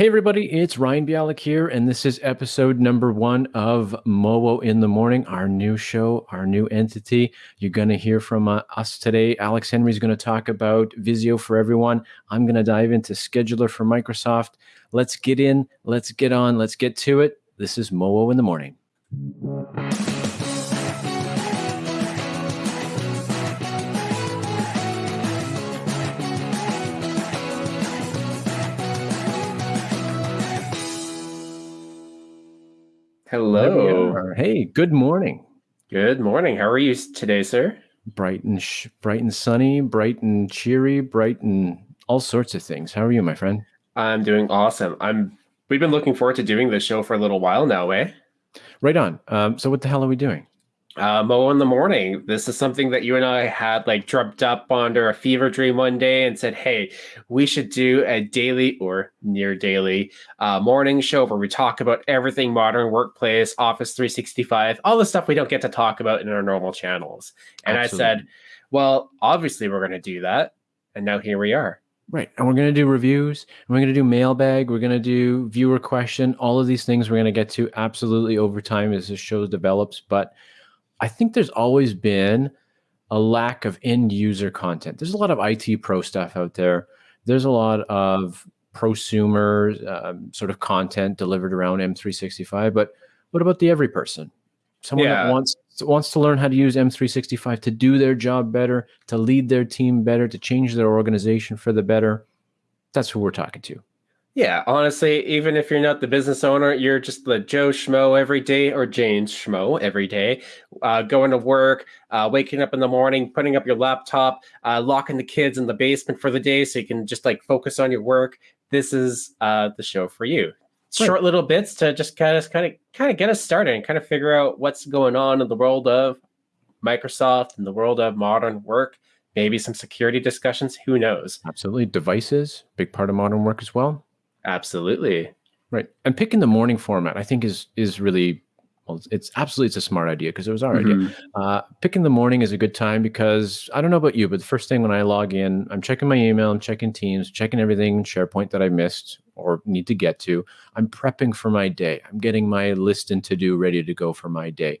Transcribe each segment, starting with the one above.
Hey, everybody, it's Ryan Bialik here, and this is episode number one of Mowo in the Morning, our new show, our new entity. You're going to hear from uh, us today. Alex Henry is going to talk about Visio for everyone. I'm going to dive into Scheduler for Microsoft. Let's get in, let's get on, let's get to it. This is Mowo in the Morning. Hello. Hey, good morning. Good morning. How are you today, sir? Bright and sh- bright and sunny, bright and cheery, bright and all sorts of things. How are you, my friend? I'm doing awesome. I'm. We've been looking forward to doing this show for a little while now, eh? Right on. Um, so, what the hell are we doing? Uh, Mo in the morning. This is something that you and I had like dreamt up under a fever dream one day and said, hey, we should do a daily or near daily uh, morning show where we talk about everything modern workplace, Office 365, all the stuff we don't get to talk about in our normal channels. And Absolutely. I said, well, obviously we're going to do that. And now here we are. Right. And we're going to do reviews. And we're going to do mailbag. We're going to do viewer question. All of these things we're going to get to absolutely over time as the show develops. But I think there's always been a lack of end user content. There's a lot of IT pro stuff out there. There's a lot of prosumer um, sort of content delivered around M365. But what about the every person? Someone yeah. that wants wants to learn how to use M365 to do their job better, to lead their team better, to change their organization for the better. That's who we're talking to. Yeah, honestly, even if you're not the business owner, you're just the Joe Schmo every day or Jane Schmo every day, uh, going to work, uh, waking up in the morning, putting up your laptop, uh, locking the kids in the basement for the day so you can just like focus on your work. This is uh, the show for you. Right. Short little bits to just kind of kind of kind of get us started and kind of figure out what's going on in the world of Microsoft and the world of modern work. Maybe some security discussions. Who knows? Absolutely, devices big part of modern work as well. Absolutely. Right. And picking the morning format, I think is is really well, it's absolutely it's a smart idea because it was our mm-hmm. idea. Uh, picking the morning is a good time because I don't know about you, but the first thing when I log in, I'm checking my email, I'm checking Teams, checking everything SharePoint that I missed or need to get to. I'm prepping for my day. I'm getting my list and to do ready to go for my day.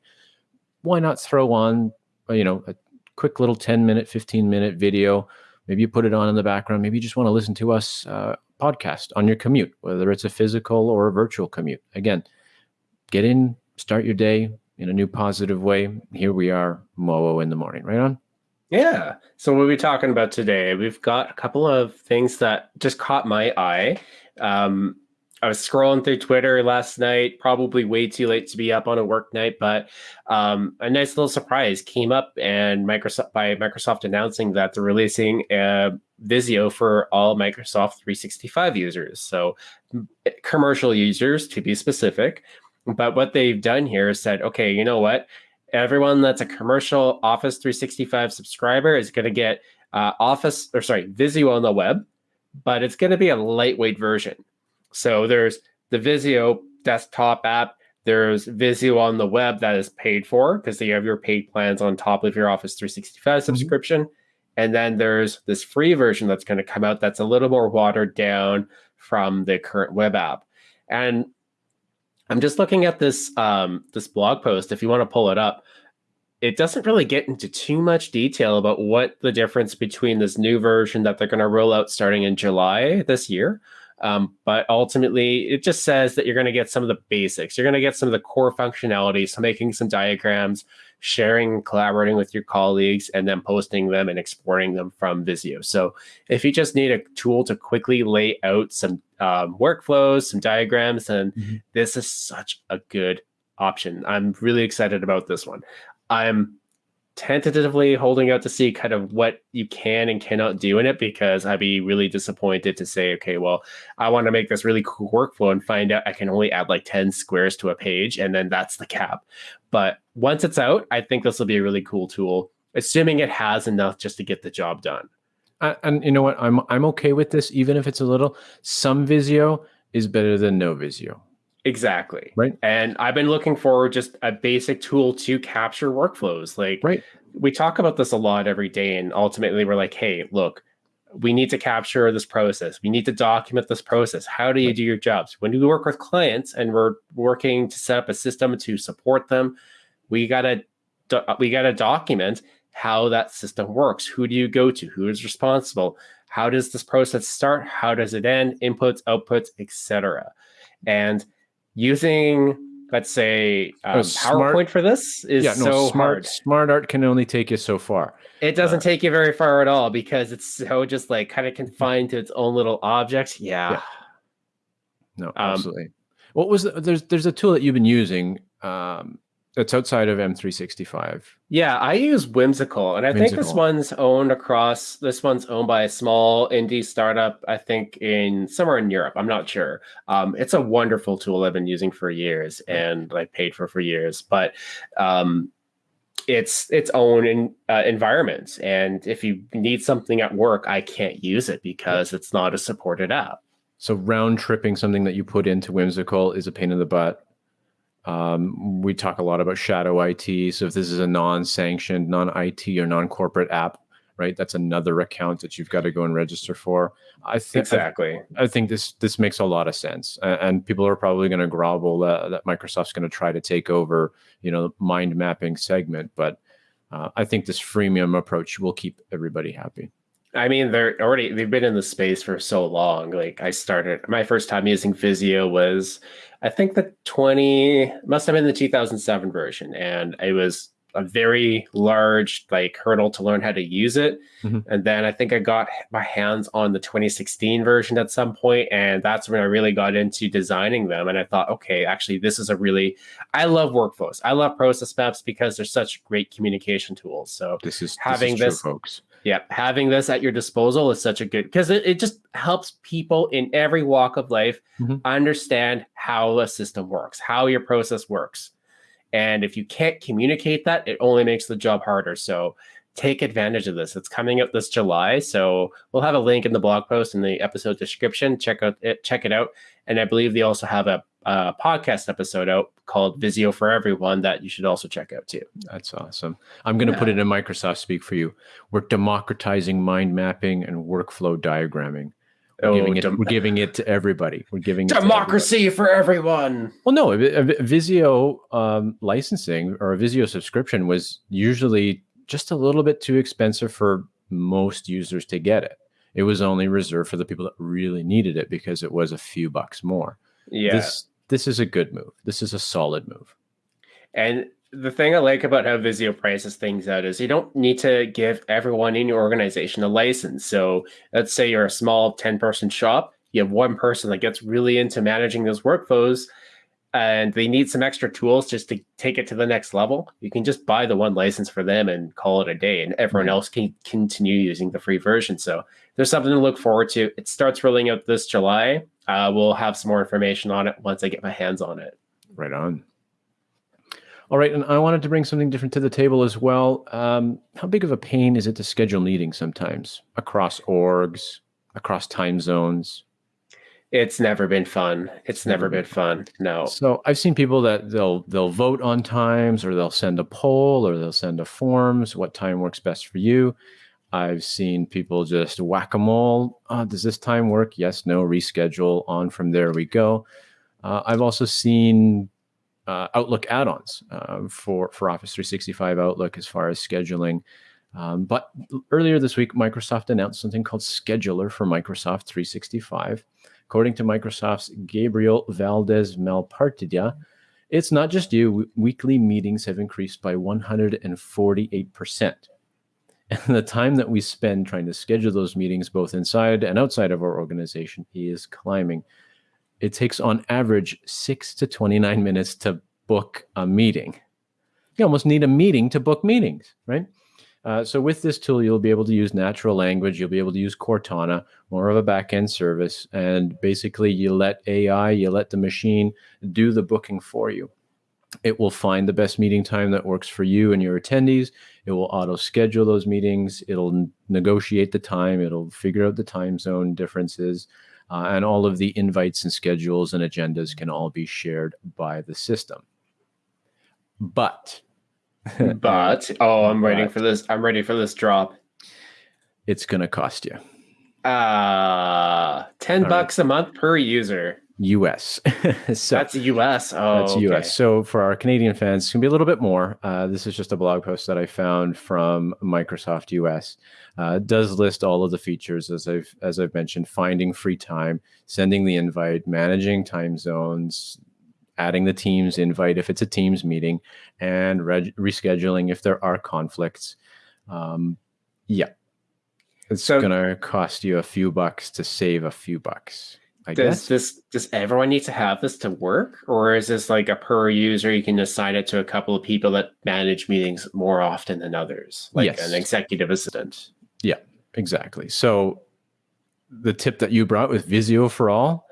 Why not throw on, uh, you know, a quick little 10 minute, 15 minute video? Maybe you put it on in the background. Maybe you just want to listen to us uh, podcast on your commute, whether it's a physical or a virtual commute. Again, get in, start your day in a new positive way. Here we are, Mowo in the morning, right on? Yeah. So what are we talking about today? We've got a couple of things that just caught my eye. Um, I was scrolling through Twitter last night, probably way too late to be up on a work night, but um, a nice little surprise came up, and Microsoft by Microsoft announcing that they're releasing Visio for all Microsoft 365 users, so commercial users to be specific. But what they've done here is said, okay, you know what? Everyone that's a commercial Office 365 subscriber is going to get uh, Office or sorry Visio on the web, but it's going to be a lightweight version. So there's the Visio desktop app. There's Visio on the web that is paid for because you have your paid plans on top of your Office 365 mm-hmm. subscription. And then there's this free version that's going to come out that's a little more watered down from the current web app. And I'm just looking at this um, this blog post. If you want to pull it up, it doesn't really get into too much detail about what the difference between this new version that they're going to roll out starting in July this year um, but ultimately, it just says that you're going to get some of the basics. You're going to get some of the core functionality, so making some diagrams, sharing, collaborating with your colleagues, and then posting them and exporting them from Visio. So if you just need a tool to quickly lay out some um, workflows, some diagrams, then mm-hmm. this is such a good option. I'm really excited about this one. I'm tentatively holding out to see kind of what you can and cannot do in it because I'd be really disappointed to say, okay, well, I want to make this really cool workflow and find out I can only add like 10 squares to a page and then that's the cap. But once it's out, I think this will be a really cool tool, assuming it has enough just to get the job done. And you know what? I'm I'm okay with this, even if it's a little. Some Visio is better than no Visio. Exactly. Right. And I've been looking for just a basic tool to capture workflows. Like, right. We talk about this a lot every day, and ultimately, we're like, hey, look, we need to capture this process. We need to document this process. How do you do your jobs? When we work with clients and we're working to set up a system to support them, we gotta we gotta document how that system works. Who do you go to? Who is responsible? How does this process start? How does it end? Inputs, outputs, etc. And using let's say um, smart, PowerPoint for this is yeah, no, so smart, hard. Smart art can only take you so far. It doesn't uh, take you very far at all because it's so just like kind of confined to its own little objects. Yeah. yeah. No, um, absolutely. Um, what was the, there's there's a tool that you've been using um, that's outside of M365. Yeah, I use Whimsical, and I Whimsical. think this one's owned across. This one's owned by a small indie startup. I think in somewhere in Europe. I'm not sure. Um, it's a wonderful tool I've been using for years, and I paid for for years. But um, it's its own in, uh, environment, and if you need something at work, I can't use it because it's not a supported app. So round tripping something that you put into Whimsical is a pain in the butt um, we talk a lot about shadow IT. So if this is a non-sanctioned, non-IT or non-corporate app, right, that's another account that you've got to go and register for. I think exactly. I, I, think this this makes a lot of sense, and, and people are probably going to grovel uh, that Microsoft's going to try to take over, you know, mind mapping segment. But uh, I think this freemium approach will keep everybody happy. I mean, they're already they've been in the space for so long. Like I started my first time using Visio was I think the 20 must have been the 2007 version and it was a very large like hurdle to learn how to use it. Mm-hmm. And then I think I got my hands on the 2016 version at some point and that's when I really got into designing them and I thought okay, actually this is a really I love workflows. I love process maps because they're such great communication tools. So this is having this, is true, folks yeah, having this at your disposal is such a good because it, it just helps people in every walk of life mm-hmm. understand how a system works, how your process works. And if you can't communicate that, it only makes the job harder. So take advantage of this. It's coming up this July, so we'll have a link in the blog post in the episode description. Check out it, check it out. And I believe they also have a, a podcast episode out called Visio for Everyone that you should also check out too. That's awesome. I'm going to yeah. put it in Microsoft speak for you. We're democratizing mind mapping and workflow diagramming. We're, oh, giving, it, we're giving it to everybody. We're giving democracy everybody. for everyone. Well, no, Visio um, licensing or a Visio subscription was usually just a little bit too expensive for most users to get it. It was only reserved for the people that really needed it because it was a few bucks more. Yeah. This this is a good move. This is a solid move. And the thing I like about how Visio prices things out is you don't need to give everyone in your organization a license. So let's say you're a small 10 person shop, you have one person that gets really into managing those workflows and they need some extra tools just to take it to the next level. You can just buy the one license for them and call it a day, and everyone mm-hmm. else can continue using the free version. So there's something to look forward to. It starts rolling out this July. Uh, we'll have some more information on it once I get my hands on it. Right on. All right, and I wanted to bring something different to the table as well. Um, how big of a pain is it to schedule meetings sometimes across orgs, across time zones? It's never been fun. It's never been fun. No. So I've seen people that they'll they'll vote on times, or they'll send a poll, or they'll send a forms. What time works best for you? I've seen people just whack a mole. Oh, does this time work? Yes, no, reschedule. On from there we go. Uh, I've also seen uh, Outlook add-ons uh, for for Office 365 Outlook as far as scheduling. Um, but earlier this week, Microsoft announced something called Scheduler for Microsoft 365. According to Microsoft's Gabriel Valdez Malpartida, it's not just you. Weekly meetings have increased by 148 percent and the time that we spend trying to schedule those meetings, both inside and outside of our organization, is climbing. It takes on average six to 29 minutes to book a meeting. You almost need a meeting to book meetings, right? Uh, so with this tool, you'll be able to use natural language. You'll be able to use Cortana, more of a backend service, and basically you let AI, you let the machine do the booking for you. It will find the best meeting time that works for you and your attendees. It will auto schedule those meetings. It'll negotiate the time. It'll figure out the time zone differences. Uh, and all of the invites and schedules and agendas can all be shared by the system. But, but, oh, I'm waiting for this. I'm ready for this drop. It's going to cost you. Uh, 10 All bucks a month per user. US. so That's US. Oh, that's okay. US. So for our Canadian fans, it's gonna be a little bit more. Uh, this is just a blog post that I found from Microsoft US. Uh, does list all of the features as I've as I've mentioned: finding free time, sending the invite, managing time zones, adding the Teams invite if it's a Teams meeting, and rescheduling if there are conflicts. Um, yeah, it's So- gonna cost you a few bucks to save a few bucks. I Does guess. this does everyone need to have this to work, or is this like a per user? You can assign it to a couple of people that manage meetings more often than others, like Yes. an executive assistant. Yeah, exactly. So the tip that you brought with Visio for all,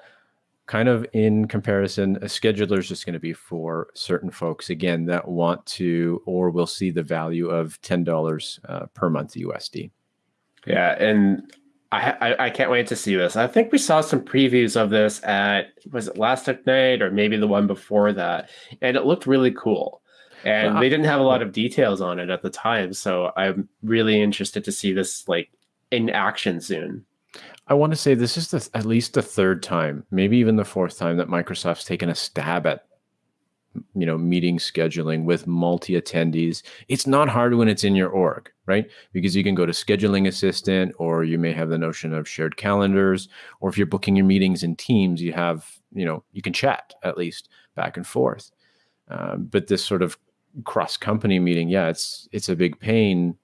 kind of in comparison, a scheduler is just going to be for certain folks again that want to or will see the value of ten dollars uh, per month USD. Yeah, and I, I I can't wait to see this. I think we saw some previews of this at was it last night or maybe the one before that, and it looked really cool. And Well, they didn't have a lot of details on it at the time, so I'm really interested to see this like in action soon. I want to say this is the, at least the third time, maybe even the fourth time that Microsoft's taken a stab at you know meeting scheduling with multi attendees. It's not hard when it's in your org, right? Because you can go to scheduling assistant or you may have the notion of shared calendars or if you're booking your meetings in Teams, you have, you know, you can chat at least back and forth. Um, but this sort of cross company meeting, yeah, it's it's a big pain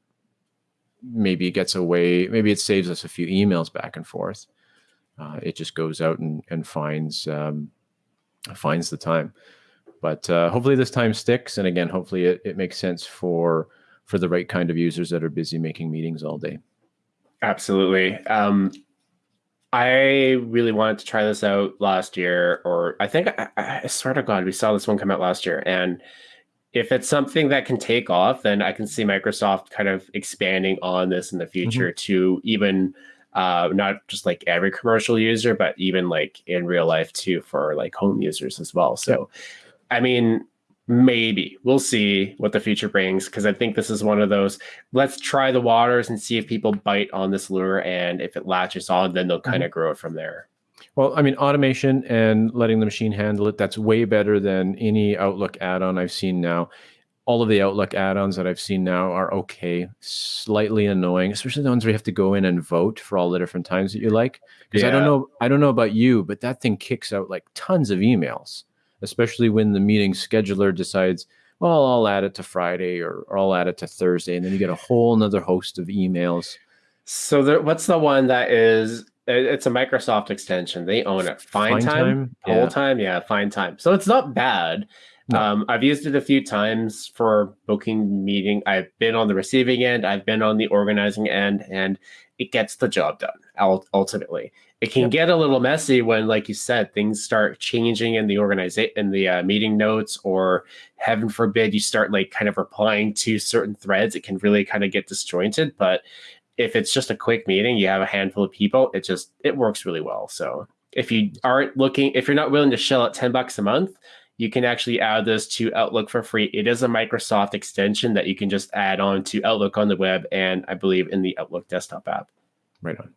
maybe it gets away maybe it saves us a few emails back and forth uh, it just goes out and, and finds um, finds the time but uh, hopefully this time sticks and again hopefully it, it makes sense for for the right kind of users that are busy making meetings all day Absolutely. Um, I really wanted to try this out last year, or I think I, I swear to God, we saw this one come out last year. And if it's something that can take off, then I can see Microsoft kind of expanding on this in the future to even uh, not just like every commercial user, but even like in real life too for like home users as well. So, I mean, maybe we'll see what the future brings because I think this is one of those let's try the waters and see if people bite on this lure and if it latches on, then they'll kind of grow it from there. Well i mean automation and letting the machine handle it that's way better than any outlook add-on i've seen now. All of the outlook add-ons that i've seen now are okay. Slightly annoying especially the ones where you have to go in and vote for all the different times that you like. Because i don't know i don't know about you but that thing kicks out like tons of emails especially when the meeting scheduler decides well i'll add it to friday or, or i'll add it to thursday and then you get a whole nother host of emails. So there, what's the one that is? It- It's a Microsoft extension. They own it. Fine, FindTime, Time? whole Yeah. time, yeah, FindTime. So it's not bad. No. Um, I've used it a few times for booking meeting. I've been on the receiving end. I've been on the organizing end, and it gets the job done. Ultimately, it can Yep. get a little messy when, like you said, things start changing in the organization in the uh, meeting notes, or heaven forbid, you start like kind of replying to certain threads. It can really kind of get disjointed, but if it's just a quick meeting, you have a handful of people, it just it works really well. So if you aren't looking, if you're not willing to shell out 10 bucks a month, you can actually add this to Outlook for free. It is a Microsoft extension that you can just add on to Outlook on the web and I believe in the Outlook desktop app. right on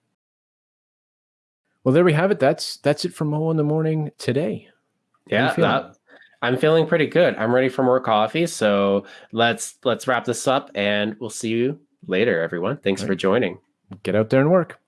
well there we have it that's that's it for mo in the morning today Yeah, that, I'm feeling pretty good. I'm ready for more coffee. So let's let's wrap this up and we'll see you later, everyone. Thanks Right. for joining. get out there and work